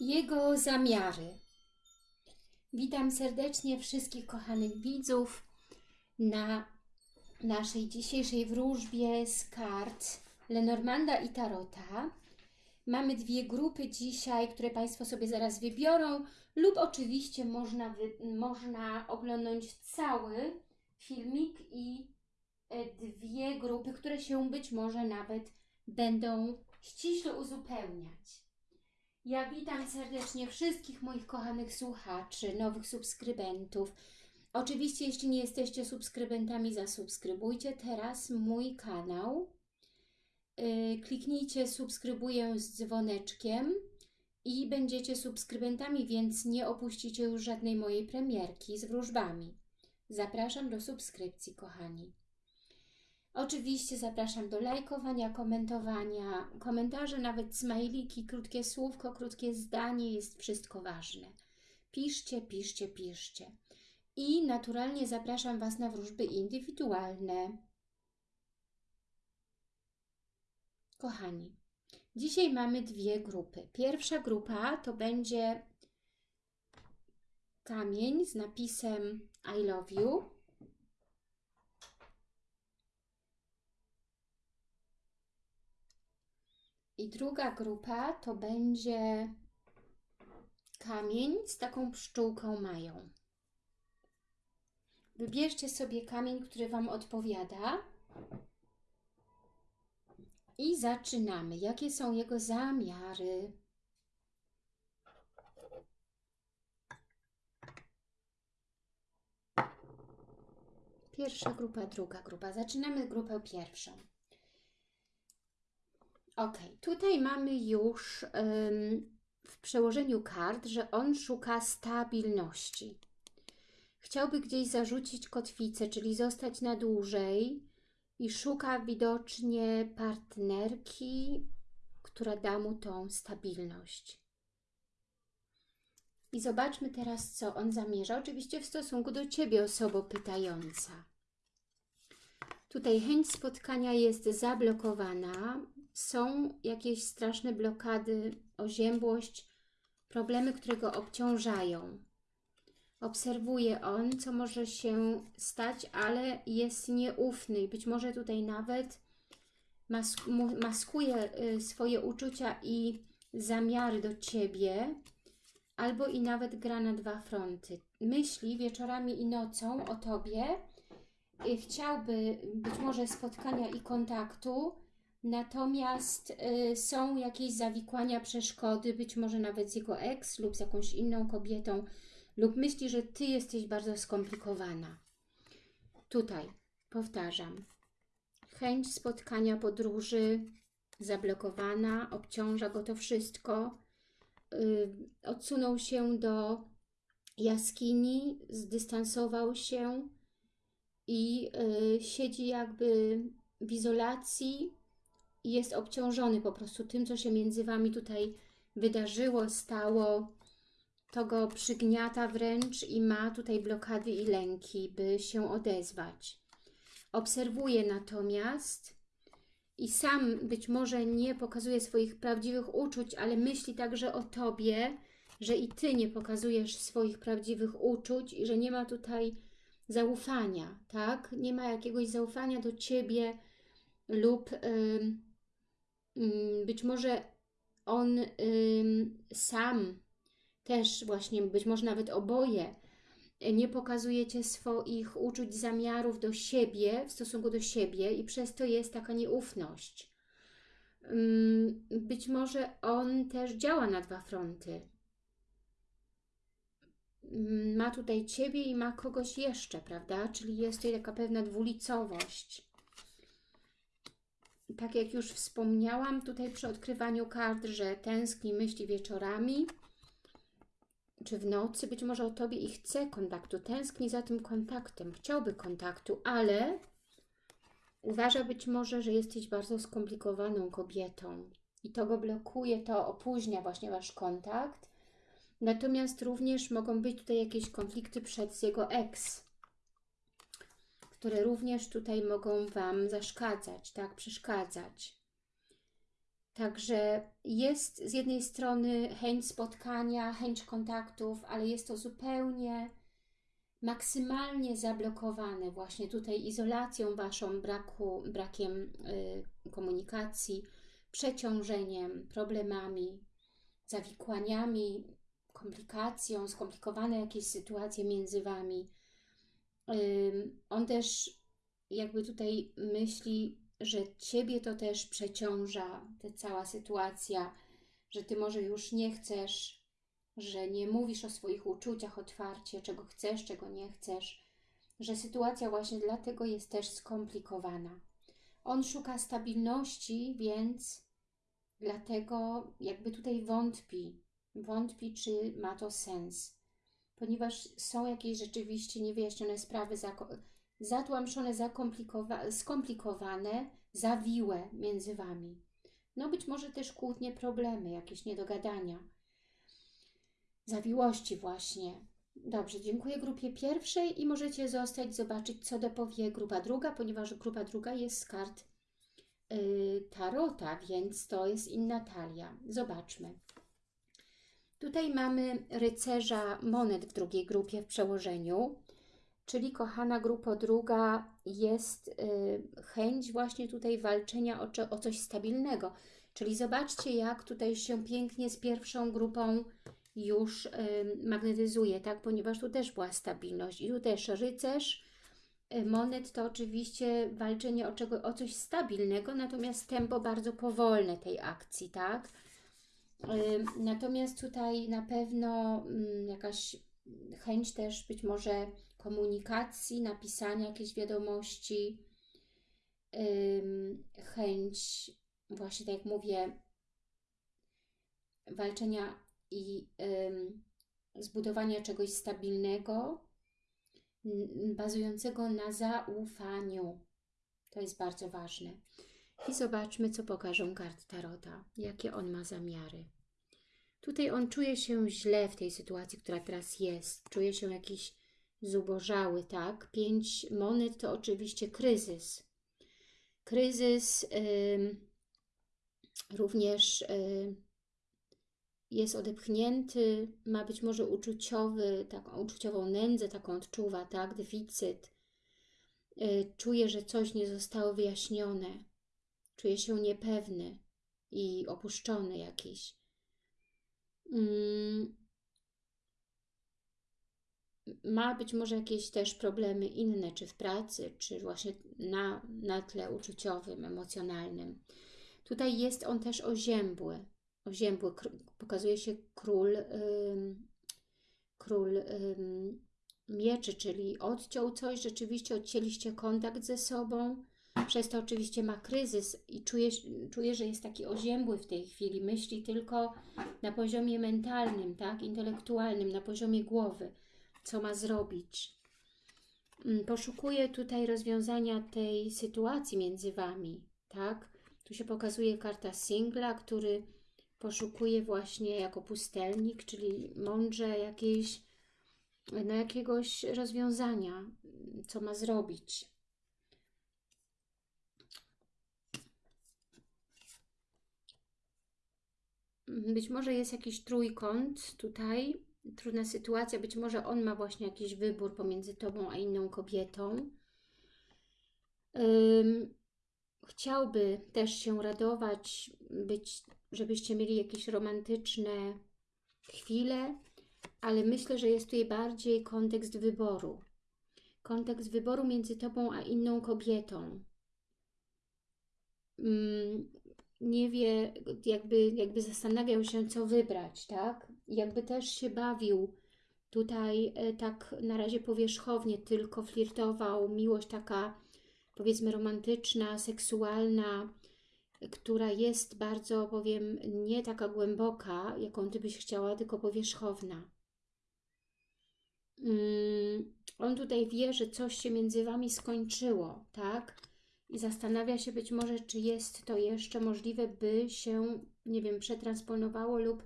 Jego zamiary. Witam serdecznie wszystkich kochanych widzów na naszej dzisiejszej wróżbie z kart Lenormanda i Tarota. Mamy dwie grupy dzisiaj, które Państwo sobie zaraz wybiorą lub oczywiście można, można oglądać cały filmik i e, dwie grupy, które się być może nawet będą ściśle uzupełniać. Ja witam serdecznie wszystkich moich kochanych słuchaczy, nowych subskrybentów. Oczywiście, jeśli nie jesteście subskrybentami, zasubskrybujcie teraz mój kanał. Yy, kliknijcie subskrybuję z dzwoneczkiem i będziecie subskrybentami, więc nie opuścicie już żadnej mojej premierki z wróżbami. Zapraszam do subskrypcji, kochani. Oczywiście zapraszam do lajkowania, komentowania, komentarze, nawet smajliki, krótkie słówko, krótkie zdanie, jest wszystko ważne. Piszcie, piszcie, piszcie. I naturalnie zapraszam Was na wróżby indywidualne. Kochani, dzisiaj mamy dwie grupy. Pierwsza grupa to będzie kamień z napisem I love you. I druga grupa to będzie kamień z taką pszczółką mają. Wybierzcie sobie kamień, który Wam odpowiada. I zaczynamy. Jakie są jego zamiary? Pierwsza grupa, druga grupa. Zaczynamy grupę pierwszą. Ok, tutaj mamy już w przełożeniu kart, że on szuka stabilności. Chciałby gdzieś zarzucić kotwicę, czyli zostać na dłużej i szuka widocznie partnerki, która da mu tą stabilność. I zobaczmy teraz, co on zamierza. Oczywiście w stosunku do Ciebie, osobo pytająca. Tutaj chęć spotkania jest zablokowana. Są jakieś straszne blokady, oziębłość, problemy, które go obciążają. Obserwuje on, co może się stać, ale jest nieufny i być może tutaj nawet mask maskuje y, swoje uczucia i zamiary do Ciebie, albo i nawet gra na dwa fronty. Myśli wieczorami i nocą o Tobie, y, chciałby być może spotkania i kontaktu, natomiast y, są jakieś zawikłania, przeszkody, być może nawet z jego ex lub z jakąś inną kobietą, lub myśli, że Ty jesteś bardzo skomplikowana. Tutaj, powtarzam, chęć spotkania, podróży, zablokowana, obciąża go to wszystko, yy, odsunął się do jaskini, zdystansował się i yy, siedzi jakby w izolacji i jest obciążony po prostu tym, co się między Wami tutaj wydarzyło, stało, to go przygniata wręcz i ma tutaj blokady i lęki, by się odezwać. Obserwuje natomiast i sam być może nie pokazuje swoich prawdziwych uczuć, ale myśli także o Tobie, że i Ty nie pokazujesz swoich prawdziwych uczuć i że nie ma tutaj zaufania, tak? Nie ma jakiegoś zaufania do Ciebie lub yy, być może on sam też właśnie być może nawet oboje nie pokazujecie swoich uczuć, zamiarów do siebie, w stosunku do siebie i przez to jest taka nieufność. Mm, być może on też działa na dwa fronty. Mm, ma tutaj Ciebie i ma kogoś jeszcze, prawda? Czyli jest tutaj taka pewna dwulicowość. Tak jak już wspomniałam tutaj przy odkrywaniu kart, że tęskni myśli wieczorami, czy w nocy, być może o Tobie i chce kontaktu, tęskni za tym kontaktem, chciałby kontaktu, ale uważa być może, że jesteś bardzo skomplikowaną kobietą i to go blokuje, to opóźnia właśnie Wasz kontakt. Natomiast również mogą być tutaj jakieś konflikty przed jego ex, które również tutaj mogą Wam zaszkadzać, tak, przeszkadzać. Także jest z jednej strony chęć spotkania, chęć kontaktów, ale jest to zupełnie maksymalnie zablokowane właśnie tutaj izolacją Waszą, braku, brakiem y, komunikacji, przeciążeniem, problemami, zawikłaniami, komplikacją, skomplikowane jakieś sytuacje między Wami. On też jakby tutaj myśli, że Ciebie to też przeciąża, ta cała sytuacja, że Ty może już nie chcesz że nie mówisz o swoich uczuciach otwarcie, czego chcesz, czego nie chcesz, że sytuacja właśnie dlatego jest też skomplikowana. On szuka stabilności, więc dlatego jakby tutaj wątpi, wątpi, czy ma to sens, ponieważ są jakieś rzeczywiście niewyjaśnione sprawy, zatłamszone, skomplikowane, zawiłe między Wami. No być może też kłótnie, problemy, jakieś niedogadania zawiłości właśnie. Dobrze, dziękuję grupie pierwszej i możecie zostać, zobaczyć, co dopowie grupa druga, ponieważ grupa druga jest z kart yy, Tarota, więc to jest inna talia. Zobaczmy. Tutaj mamy rycerza monet w drugiej grupie w przełożeniu, czyli kochana grupa druga jest yy, chęć właśnie tutaj walczenia o, o coś stabilnego. Czyli zobaczcie, jak tutaj się pięknie z pierwszą grupą już magnetyzuje, tak? Ponieważ tu też była stabilność i tu też rycerz y, monet to oczywiście walczenie o, czego, o coś stabilnego, natomiast tempo bardzo powolne tej akcji, tak? Natomiast tutaj na pewno mm, jakaś chęć też być może komunikacji, napisania jakiejś wiadomości, chęć właśnie tak jak mówię, walczenia i zbudowania czegoś stabilnego, bazującego na zaufaniu. To jest bardzo ważne. I zobaczmy, co pokażą karty Tarota, jakie on ma zamiary. Tutaj on czuje się źle w tej sytuacji, która teraz jest. Czuje się jakiś zubożały, tak? Pięć monet to oczywiście kryzys. Kryzys również jest odepchnięty, ma być może uczuciowy, taką uczuciową nędzę, taką odczuwa, tak, deficyt. Y, czuje, że coś nie zostało wyjaśnione. Czuje się niepewny i opuszczony jakiś. Mm. Ma być może jakieś też problemy inne, czy w pracy, czy właśnie na, na tle uczuciowym, emocjonalnym. Tutaj jest on też oziębły, oziębły. Pokazuje się król, król mieczy, czyli odciął coś, rzeczywiście odcięliście kontakt ze sobą, przez to oczywiście ma kryzys i czuje, czuje, że jest taki oziębły w tej chwili, myśli tylko na poziomie mentalnym, tak, intelektualnym, na poziomie głowy, co ma zrobić. Mm, poszukuje tutaj rozwiązania tej sytuacji między Wami, tak. Tu się pokazuje karta singla, który poszukuje właśnie jako pustelnik, czyli mądrze jakieś, no jakiegoś rozwiązania, co ma zrobić. Być może jest jakiś trójkąt tutaj, trudna sytuacja, być może on ma właśnie jakiś wybór pomiędzy Tobą a inną kobietą. chciałby też się radować, być żebyście mieli jakieś romantyczne chwile, ale myślę, że jest tutaj bardziej kontekst wyboru. Kontekst wyboru między Tobą a inną kobietą. Nie wie, jakby, jakby zastanawiał się, co wybrać, tak? Jakby też się bawił tutaj e, tak na razie powierzchownie, tylko flirtował, miłość taka powiedzmy romantyczna, seksualna, która jest bardzo, powiem, nie taka głęboka, jaką Ty byś chciała, tylko powierzchowna. Mm, on tutaj wie, że coś się między Wami skończyło, tak? I zastanawia się być może, czy jest to jeszcze możliwe, by się, nie wiem, przetransponowało lub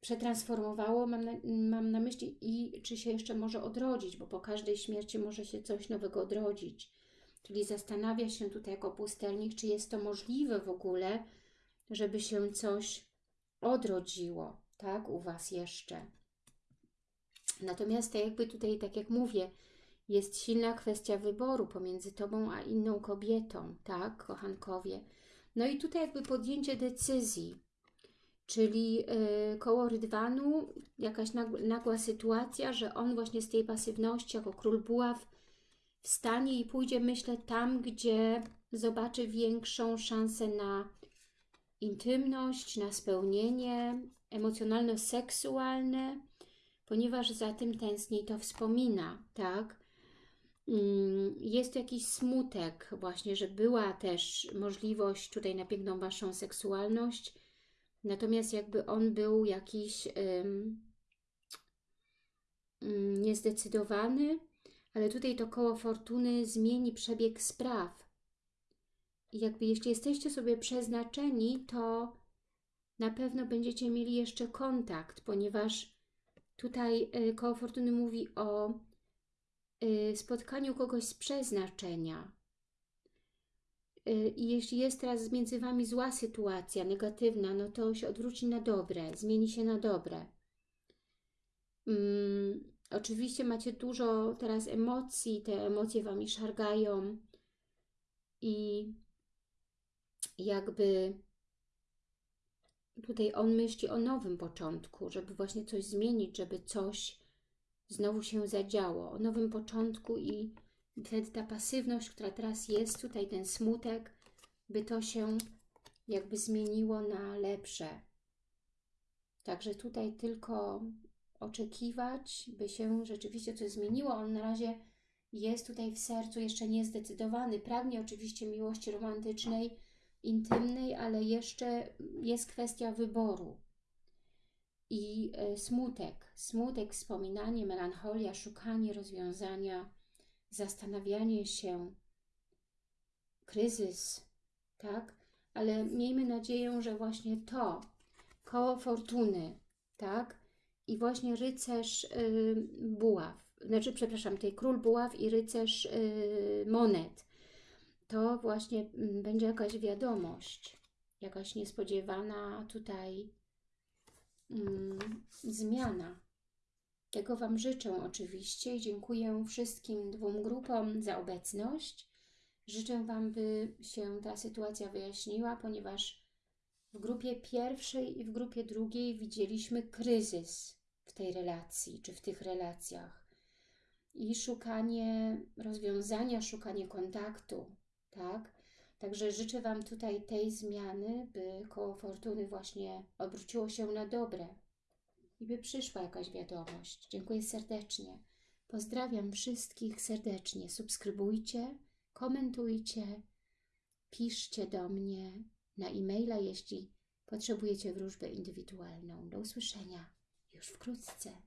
przetransformowało, mam na, mam na myśli, i czy się jeszcze może odrodzić, bo po każdej śmierci może się coś nowego odrodzić. Czyli zastanawia się tutaj jako pustelnik, czy jest to możliwe w ogóle, żeby się coś odrodziło, tak, u Was jeszcze. Natomiast tak jakby tutaj, tak jak mówię, jest silna kwestia wyboru pomiędzy Tobą a inną kobietą, tak, kochankowie. No i tutaj jakby podjęcie decyzji, czyli yy, koło rydwanu, jakaś nagła, nagła sytuacja, że on właśnie z tej pasywności jako król buław wstanie i pójdzie, myślę, tam, gdzie zobaczy większą szansę na intymność, na spełnienie emocjonalno-seksualne, ponieważ za tym tęskni to wspomina, tak? Mm, Jest jakiś smutek właśnie, że była też możliwość tutaj na piękną Waszą seksualność, natomiast jakby on był jakiś ym, niezdecydowany, ale tutaj to koło fortuny zmieni przebieg spraw. I jakby jeśli jesteście sobie przeznaczeni, to na pewno będziecie mieli jeszcze kontakt, ponieważ tutaj y, koło fortuny mówi o spotkaniu kogoś z przeznaczenia. Y, I jeśli jest teraz między Wami zła sytuacja, negatywna, no to się odwróci na dobre, zmieni się na dobre. Mm, oczywiście macie dużo teraz emocji, te emocje Wami szargają i jakby tutaj on myśli o nowym początku, żeby właśnie coś zmienić, żeby coś znowu się zadziało, o nowym początku i wtedy ta pasywność, która teraz jest, tutaj ten smutek, by to się jakby zmieniło na lepsze. Także tutaj tylko oczekiwać, by się rzeczywiście coś zmieniło. On na razie jest tutaj w sercu jeszcze niezdecydowany. Pragnie oczywiście miłości romantycznej, intymnej, ale jeszcze jest kwestia wyboru. I e, smutek, smutek, wspominanie, melancholia, szukanie rozwiązania, zastanawianie się, kryzys, tak? Ale miejmy nadzieję, że właśnie to, koło fortuny, tak? I właśnie rycerz y, buław, znaczy, przepraszam, tej król buław i rycerz y, monet, to właśnie mm, będzie jakaś wiadomość, jakaś niespodziewana tutaj mm, zmiana. Tego Wam życzę oczywiście i dziękuję wszystkim dwóm grupom za obecność. Życzę Wam, by się ta sytuacja wyjaśniła, ponieważ w grupie pierwszej i w grupie drugiej widzieliśmy kryzys w tej relacji, czy w tych relacjach. I szukanie rozwiązania, szukanie kontaktu, tak? Także życzę Wam tutaj tej zmiany, by koło fortuny właśnie obróciło się na dobre i by przyszła jakaś wiadomość. Dziękuję serdecznie. Pozdrawiam wszystkich serdecznie. Subskrybujcie, komentujcie, piszcie do mnie na e-maila, jeśli potrzebujecie wróżbę indywidualną. Do usłyszenia już wkrótce.